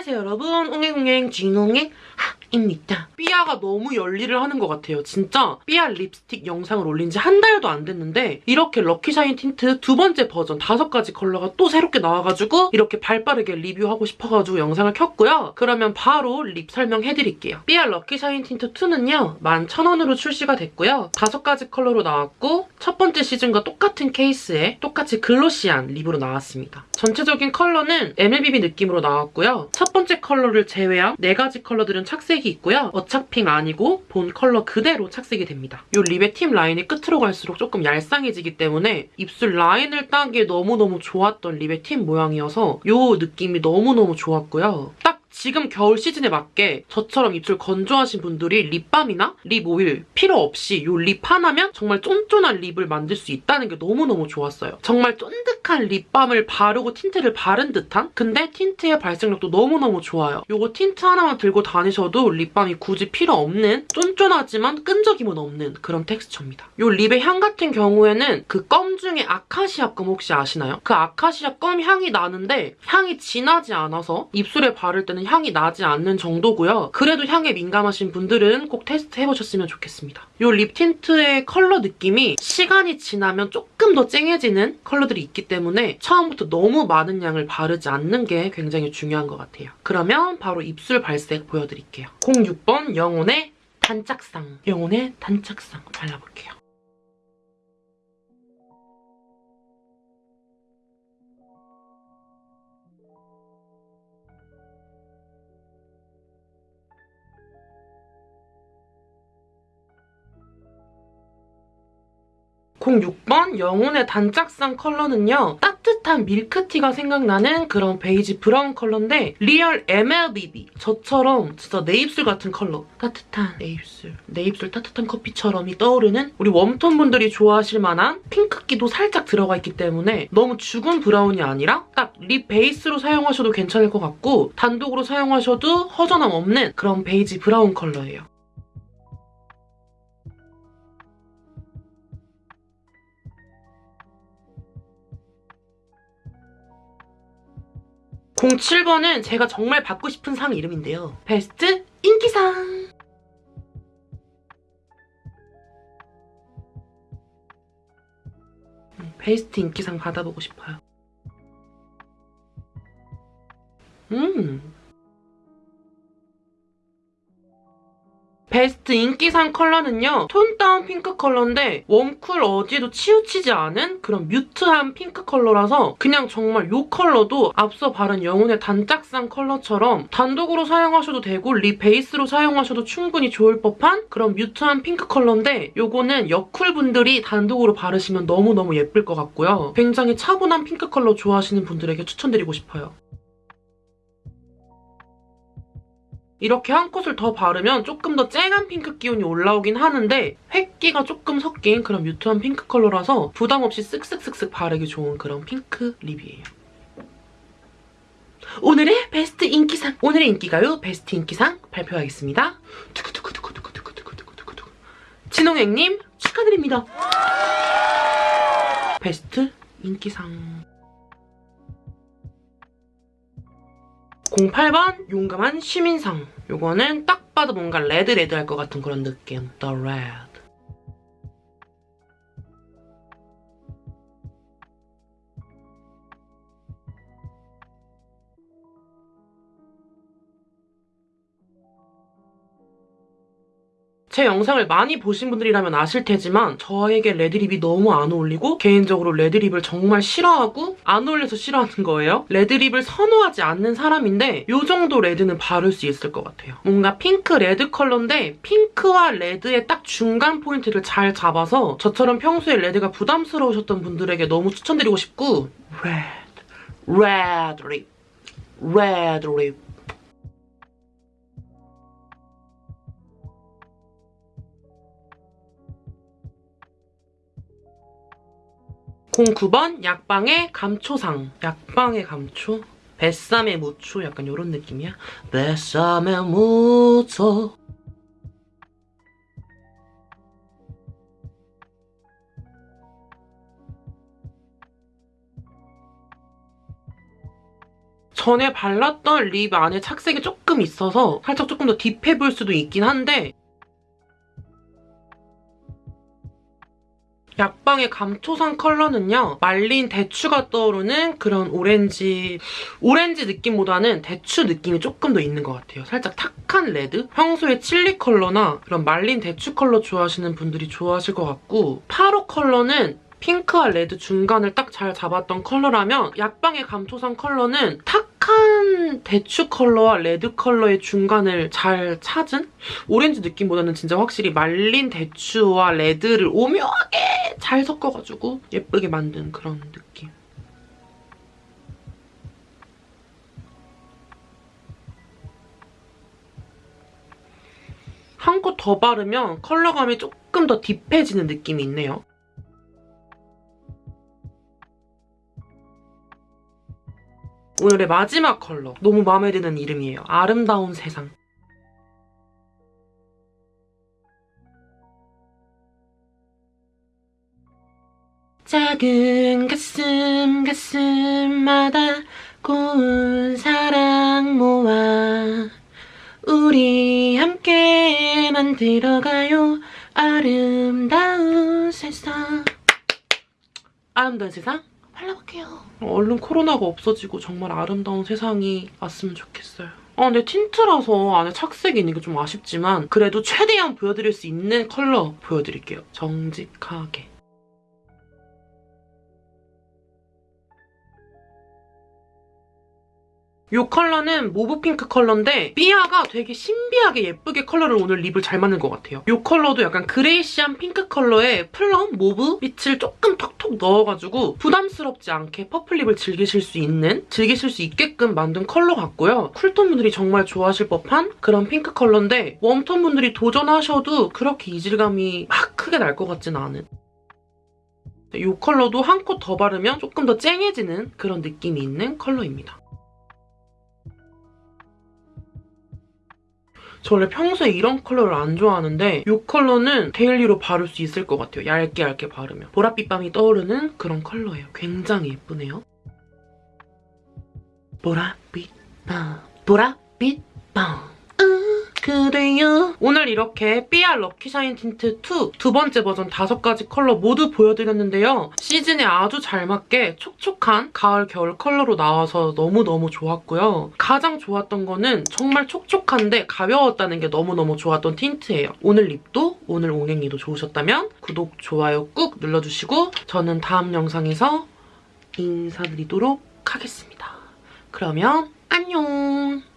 안녕하세요 여러분 옹행옹행 진옹행 입니다. 삐아가 너무 열일을 하는 것 같아요. 진짜 삐아 립스틱 영상을 올린 지 한 달도 안 됐는데 이렇게 럭키샤인 틴트 두 번째 버전 다섯 가지 컬러가 또 새롭게 나와가지고 이렇게 발빠르게 리뷰하고 싶어가지고 영상을 켰고요. 그러면 바로 lip 설명해드릴게요. 삐아 럭키샤인 틴트 2는요. 11,000원으로 출시가 됐고요. 다섯 가지 컬러로 나왔고 첫 번째 시즌과 똑같은 케이스에 똑같이 glossy한 lip으로 나왔습니다. 전체적인 컬러는 MLBB 느낌으로 나왔고요. 첫 번째 컬러를 제외한 네 가지 컬러들은 착색이 있고요. 어차핑 아니고 본 컬러 그대로 착색이 됩니다. 이 lip의 팁 라인이 끝으로 갈수록 조금 얄쌍해지기 때문에 입술 라인을 따기에 너무너무 좋았던 lip의 팁 모양이어서 이 느낌이 너무너무 좋았고요. 딱 지금 겨울 시즌에 맞게 저처럼 입술 건조하신 분들이 립밤이나 lip oil 필요 없이 이 lip 하나면 정말 쫀쫀한 lip을 만들 수 있다는 게 너무너무 좋았어요. 정말 쫀득한 립밤을 바르고 틴트를 바른 듯한? 근데 틴트의 발색력도 너무너무 좋아요. 이거 틴트 하나만 들고 다니셔도 립밤이 굳이 필요 없는 쫀쫀하지만 끈적임은 없는 그런 텍스처입니다. 이 lip의 향 같은 경우에는 그 껌 중에 아카시아 껌 혹시 아시나요? 그 아카시아 껌 향이 나는데 향이 진하지 않아서 입술에 바를 때는 향이 나지 않는 정도고요. 그래도 향에 민감하신 분들은 꼭 테스트 해보셨으면 좋겠습니다. 이 립 틴트의 컬러 느낌이 시간이 지나면 조금 더 쨍해지는 컬러들이 있기 때문에 처음부터 너무 많은 양을 바르지 않는 게 굉장히 중요한 것 같아요. 그러면 바로 입술 발색 보여드릴게요. 06번 영혼의 단짝상. 영혼의 단짝상 발라볼게요. 공 6번 영혼의 단짝상 컬러는요. 따뜻한 밀크티가 생각나는 그런 베이지 브라운 컬러인데 real MLBB 저처럼 진짜 내 입술 같은 컬러 따뜻한 내 입술 내 입술 따뜻한 커피처럼이 떠오르는 우리 웜톤 분들이 좋아하실 만한 핑크기도 살짝 들어가 있기 때문에 너무 죽은 브라운이 아니라 딱 lip base로 사용하셔도 괜찮을 것 같고 단독으로 사용하셔도 허전함 없는 그런 베이지 브라운 컬러예요. 07번은 제가 정말 받고 싶은 상 이름인데요. 베스트 인기상! 음, 베스트 인기상 받아보고 싶어요. 음, 베스트 인기상 컬러는요. tone down 핑크 컬러인데 웜쿨 어디에도 치우치지 않은 그런 mute한 핑크 컬러라서 그냥 정말 이 컬러도 앞서 바른 영혼의 단짝상 컬러처럼 단독으로 사용하셔도 되고 lip base로 사용하셔도 충분히 좋을 법한 그런 mute한 핑크 컬러인데 이거는 여쿨 분들이 단독으로 바르시면 너무너무 예쁠 것 같고요. 굉장히 차분한 핑크 컬러 좋아하시는 분들에게 추천드리고 싶어요. 이렇게 한 coat를 더 바르면 조금 더 쨍한 핑크 기운이 올라오긴 하는데 흰기가 조금 섞인 그런 mute한 핑크 컬러라서 부담 없이 쓱쓱쓱쓱 바르기 좋은 그런 핑크 lip이에요. 오늘의 베스트 인기상! 오늘의 인기가요 베스트 인기상 발표하겠습니다. 두구두구두구두구두구두구두구두구 진홍행님 축하드립니다. 베스트 인기상 08번 용감한 시민상. 요거는 딱 봐도 뭔가 red red 할 것 같은 그런 느낌. The Red 제 영상을 많이 보신 분들이라면 아실 테지만 저에게 red lip이 너무 안 어울리고 개인적으로 red lip을 정말 싫어하고 안 어울려서 싫어하는 거예요. red lip을 선호하지 않는 사람인데 이 정도 red는 바를 수 있을 것 같아요. 뭔가 핑크 red 컬러인데 핑크와 red의 딱 중간 포인트를 잘 잡아서 저처럼 평소에 red가 부담스러우셨던 분들에게 너무 추천드리고 싶고 red, red lip, red lip 09번 약방의 감초상. 약방의 감초? 뱃삼의 무초? 약간 이런 느낌이야. 뱃삼의 무초 전에 발랐던 립 안에 착색이 조금 있어서 살짝 조금 더 딥해 보일 수도 있긴 한데 약방의 감초상 컬러는요. 말린 대추가 떠오르는 그런 오렌지 오렌지 느낌보다는 대추 느낌이 조금 더 있는 것 같아요. 살짝 탁한 red? 평소에 칠리 컬러나 그런 말린 대추 컬러 좋아하시는 분들이 좋아하실 것 같고 팔호 컬러는 핑크와 red 중간을 딱 잘 잡았던 컬러라면 약방의 감초상 컬러는 탁한 대추 컬러와 red 컬러의 중간을 잘 찾은? 오렌지 느낌보다는 진짜 확실히 말린 대추와 레드를 오묘하게 잘 섞어가지고 예쁘게 만든 그런 느낌. 한 코 더 바르면 컬러감이 조금 더 딥해지는 느낌이 있네요. 오늘의 마지막 컬러. 너무 마음에 드는 이름이에요. 아름다운 세상. 작은 가슴 가슴마다 고운 사랑 모아 우리 함께 만들어가요 아름다운 세상 아름다운 세상 발라볼게요. 얼른 코로나가 없어지고 정말 아름다운 세상이 왔으면 좋겠어요. 아 근데 틴트라서 안에 착색이 있는 게 좀 아쉽지만 그래도 최대한 보여드릴 수 있는 컬러 보여드릴게요. 정직하게 이 컬러는 mauve 핑크 컬러인데 삐아가 되게 신비하게 예쁘게 컬러를 오늘 lip을 잘 만든 것 같아요. 이 컬러도 약간 grayish한 핑크 컬러에 plum, mauve 빛을 조금 톡톡 넣어가지고 부담스럽지 않게 purple lip을 즐기실 수 있는, 즐기실 수 있게끔 만든 컬러 같고요. cool tone 분들이 정말 좋아하실 법한 그런 핑크 컬러인데 warm tone 분들이 도전하셔도 그렇게 이질감이 막 크게 날 것 같지는 않은 이 컬러도 한 코 더 바르면 조금 더 쨍해지는 그런 느낌이 있는 컬러입니다. 저 원래 평소에 이런 컬러를 안 좋아하는데 이 컬러는 daily로 바를 수 있을 것 같아요. 얇게 얇게 바르면. 보랏빛 밤이 떠오르는 그런 컬러예요. 굉장히 예쁘네요. 보랏빛 밤, 보랏빛 밤. 그대요. 오늘 이렇게 삐아 럭키샤인 틴트 2 두 번째 버전 다섯 가지 컬러 모두 보여드렸는데요. 시즌에 아주 잘 맞게 촉촉한 가을, 겨울 컬러로 나와서 너무너무 좋았고요. 가장 좋았던 거는 정말 촉촉한데 가벼웠다는 게 너무너무 좋았던 틴트예요. 오늘 lip도 오늘 옹행이도 좋으셨다면 구독, 좋아요 꾹 눌러주시고 저는 다음 영상에서 인사드리도록 하겠습니다. 그러면 안녕!